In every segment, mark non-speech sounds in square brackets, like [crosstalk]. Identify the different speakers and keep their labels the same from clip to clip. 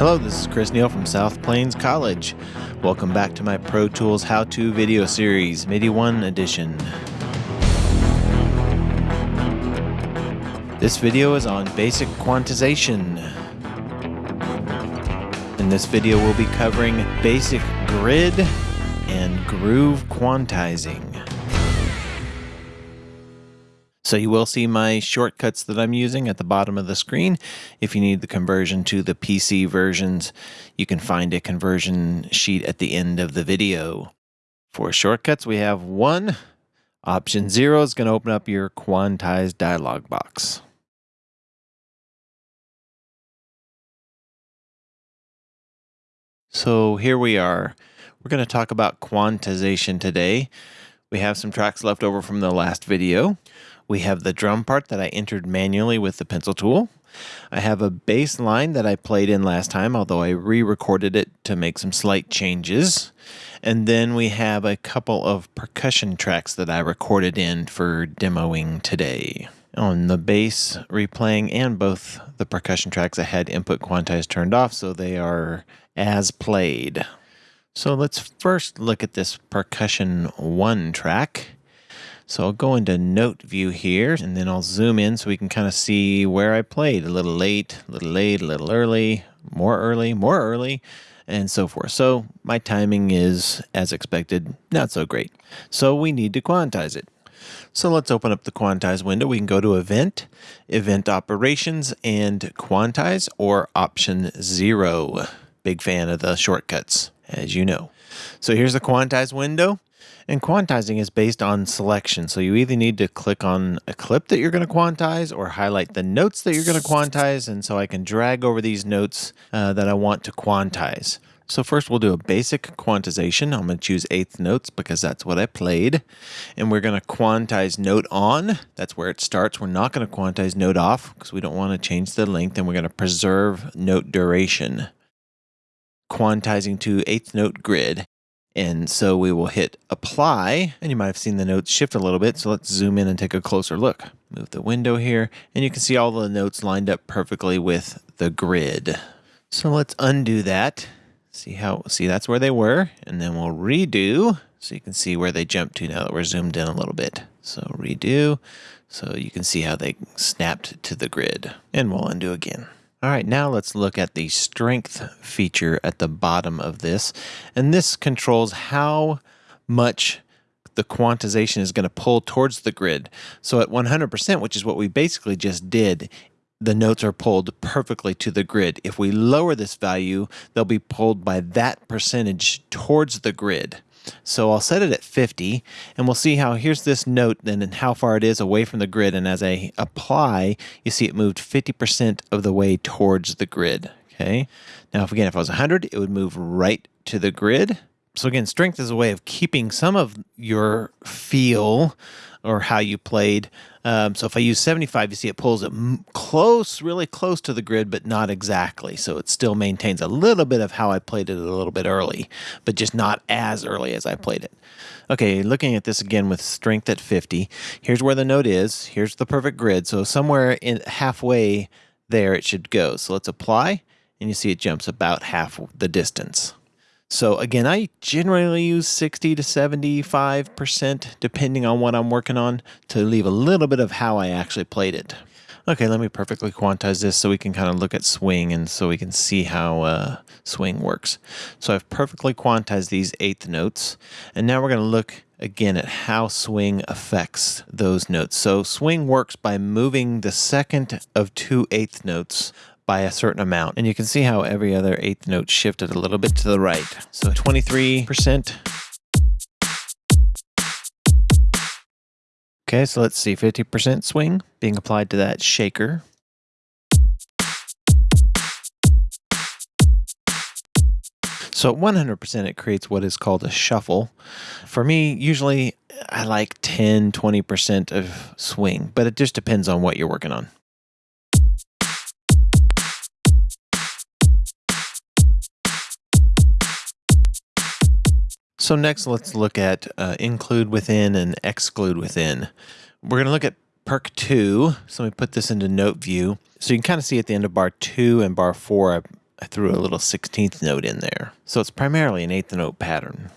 Speaker 1: Hello, this is Chris Neal from South Plains College. Welcome back to my Pro Tools How To video series, MIDI 1 edition. This video is on basic quantization. In this video, we'll be covering basic grid and groove quantizing. So you will see my shortcuts that I'm using at the bottom of the screen. If you need the conversion to the PC versions, you can find a conversion sheet at the end of the video. For shortcuts, we have one. Option zero is going to open up your quantized dialog box. So here we are. We're going to talk about quantization today. We have some tracks left over from the last video. We have the drum part that I entered manually with the pencil tool. I have a bass line that I played in last time, although I re-recorded it to make some slight changes. And then we have a couple of percussion tracks that I recorded in for demoing today. On the bass replaying and both the percussion tracks, I had input quantize turned off, so they are as played. So let's first look at this percussion one track. So I'll go into note view here and then I'll zoom in so we can kind of see where I played. A little late, a little late, a little early, more early, more early, and so forth. So my timing is, as expected, not so great. So we need to quantize it. So let's open up the quantize window. We can go to event, event operations, and quantize or option zero. Big fan of the shortcuts, as you know. So here's the quantize window. And quantizing is based on selection. So you either need to click on a clip that you're going to quantize or highlight the notes that you're going to quantize. And so I can drag over these notes uh, that I want to quantize. So first we'll do a basic quantization. I'm going to choose eighth notes because that's what I played. And we're going to quantize note on. That's where it starts. We're not going to quantize note off because we don't want to change the length and we're going to preserve note duration. Quantizing to eighth note grid. And so we will hit apply, and you might have seen the notes shift a little bit. So let's zoom in and take a closer look. Move the window here, and you can see all the notes lined up perfectly with the grid. So let's undo that. See how, see that's where they were, and then we'll redo so you can see where they jumped to now that we're zoomed in a little bit. So redo, so you can see how they snapped to the grid. And we'll undo again. All right, now let's look at the strength feature at the bottom of this. And this controls how much the quantization is going to pull towards the grid. So at 100%, which is what we basically just did, the notes are pulled perfectly to the grid. If we lower this value, they'll be pulled by that percentage towards the grid. So I'll set it at 50 and we'll see how here's this note then and how far it is away from the grid. And as I apply, you see it moved 50% of the way towards the grid. Okay. Now, if again, if I was 100, it would move right to the grid. So again, strength is a way of keeping some of your feel or how you played. Um, so if I use 75, you see it pulls it close, really close to the grid, but not exactly. So it still maintains a little bit of how I played it a little bit early, but just not as early as I played it. Okay, looking at this again with strength at 50, here's where the note is. Here's the perfect grid. So somewhere in halfway there it should go. So let's apply, and you see it jumps about half the distance. So again, I generally use 60 to 75% depending on what I'm working on to leave a little bit of how I actually played it. Okay, let me perfectly quantize this so we can kind of look at swing and so we can see how uh, swing works. So I've perfectly quantized these eighth notes and now we're going to look again at how swing affects those notes. So swing works by moving the second of two eighth notes by a certain amount. And you can see how every other eighth note shifted a little bit to the right. So 23%. Okay, so let's see, 50% swing being applied to that shaker. So at 100%, it creates what is called a shuffle. For me, usually I like 10, 20% of swing, but it just depends on what you're working on. So next, let's look at uh, include within and exclude within. We're going to look at Perc 2. So let me put this into note view. So you can kind of see at the end of bar 2 and bar 4, I threw a little 16th note in there. So it's primarily an eighth note pattern.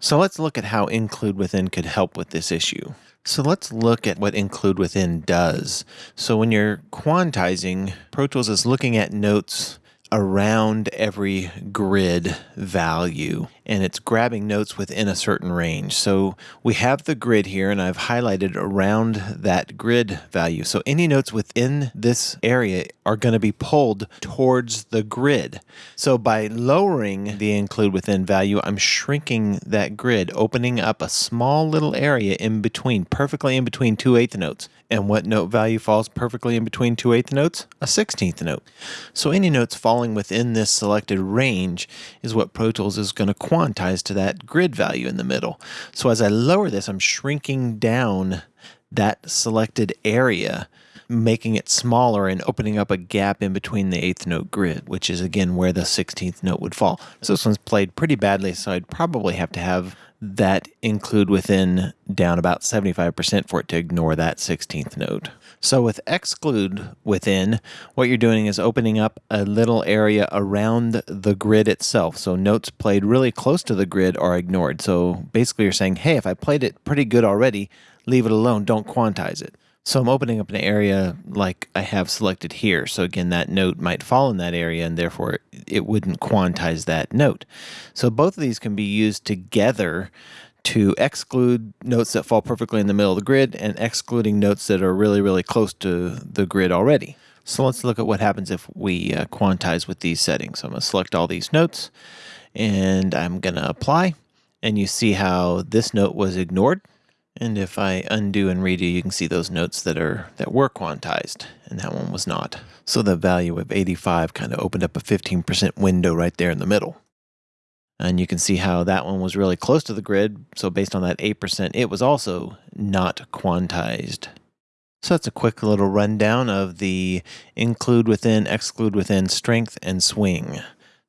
Speaker 1: So let's look at how include within could help with this issue. So let's look at what include within does. So when you're quantizing, Pro Tools is looking at notes around every grid value and it's grabbing notes within a certain range. So we have the grid here and I've highlighted around that grid value. So any notes within this area are going to be pulled towards the grid. So by lowering the include within value, I'm shrinking that grid, opening up a small little area in between, perfectly in between two eighth notes. And what note value falls perfectly in between two eighth notes? A 16th note. So any notes falling within this selected range is what Pro Tools is going to quantize to that grid value in the middle. So as I lower this, I'm shrinking down that selected area making it smaller and opening up a gap in between the eighth note grid, which is again where the 16th note would fall. So this one's played pretty badly, so I'd probably have to have that include within down about 75% for it to ignore that 16th note. So with exclude within, what you're doing is opening up a little area around the grid itself. So notes played really close to the grid are ignored. So basically you're saying, hey, if I played it pretty good already, leave it alone, don't quantize it. So I'm opening up an area like I have selected here. So again, that note might fall in that area and therefore it wouldn't quantize that note. So both of these can be used together to exclude notes that fall perfectly in the middle of the grid and excluding notes that are really, really close to the grid already. So let's look at what happens if we uh, quantize with these settings. So I'm going to select all these notes and I'm going to apply. And you see how this note was ignored. And if I undo and redo, you can see those notes that are that were quantized, and that one was not. So the value of 85 kind of opened up a 15% window right there in the middle. And you can see how that one was really close to the grid. So based on that 8%, it was also not quantized. So that's a quick little rundown of the include within, exclude within, strength, and swing.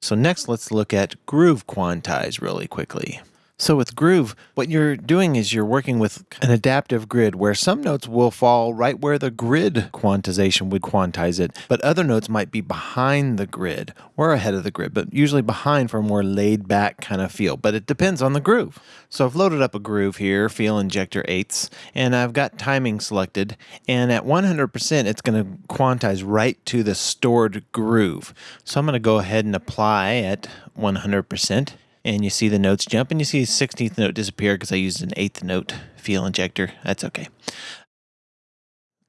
Speaker 1: So next, let's look at groove quantize really quickly. So with Groove, what you're doing is you're working with an adaptive grid where some notes will fall right where the grid quantization would quantize it, but other notes might be behind the grid or ahead of the grid, but usually behind for a more laid back kind of feel. But it depends on the groove. So I've loaded up a groove here, Feel Injector 8s, and I've got timing selected, and at 100% it's going to quantize right to the stored groove. So I'm going to go ahead and apply at 100% and you see the notes jump and you see the 16th note disappear because I used an 8th note feel injector. That's okay.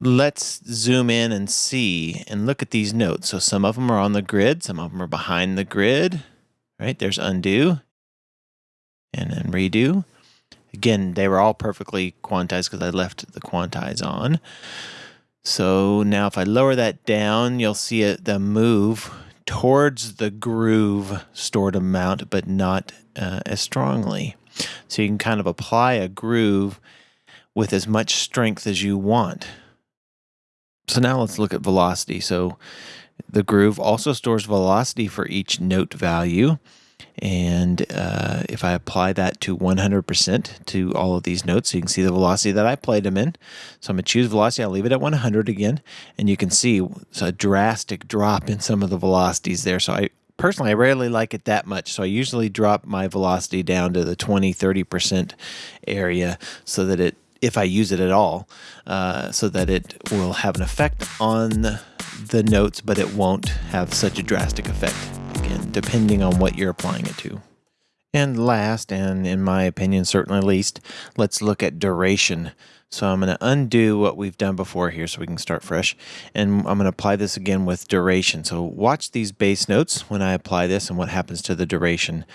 Speaker 1: Let's zoom in and see and look at these notes. So some of them are on the grid, some of them are behind the grid, right? There's undo and then redo. Again, they were all perfectly quantized because I left the quantize on. So now if I lower that down, you'll see it the move towards the groove stored amount, but not uh, as strongly. So you can kind of apply a groove with as much strength as you want. So now let's look at velocity. So the groove also stores velocity for each note value. And uh, if I apply that to 100% to all of these notes, you can see the velocity that I played them in. So I'm going to choose velocity. I'll leave it at 100 again. And you can see a drastic drop in some of the velocities there. So I personally, I rarely like it that much. So I usually drop my velocity down to the 20, 30% area so that it, if I use it at all, uh, so that it will have an effect on the notes, but it won't have such a drastic effect depending on what you're applying it to. And last, and in my opinion, certainly least, let's look at duration. So I'm going to undo what we've done before here so we can start fresh. And I'm going to apply this again with duration. So watch these bass notes when I apply this and what happens to the duration.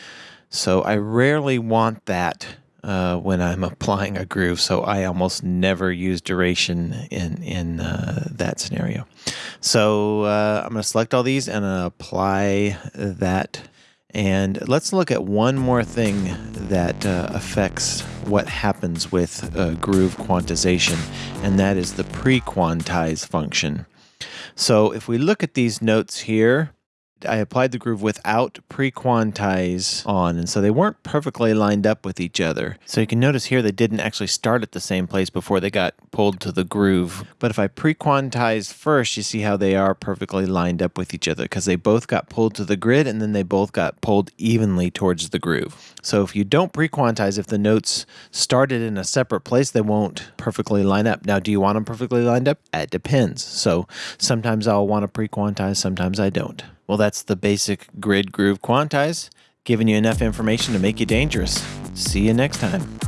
Speaker 1: So I rarely want that uh, when I'm [laughs] applying a groove, so I almost never use duration in in uh, that scenario. So uh, I'm going to select all these and apply that. And let's look at one more thing that uh, affects what happens with uh, groove quantization, and that is the pre-quantize function. So if we look at these notes here, I applied the groove without pre-quantize on, and so they weren't perfectly lined up with each other. So you can notice here they didn't actually start at the same place before they got pulled to the groove. But if I pre-quantized first, you see how they are perfectly lined up with each other because they both got pulled to the grid and then they both got pulled evenly towards the groove. So if you don't pre-quantize, if the notes started in a separate place, they won't perfectly line up. Now, do you want them perfectly lined up? It depends. So sometimes I'll want to pre-quantize, sometimes I don't. Well, that's the basic grid groove quantize, giving you enough information to make you dangerous. See you next time.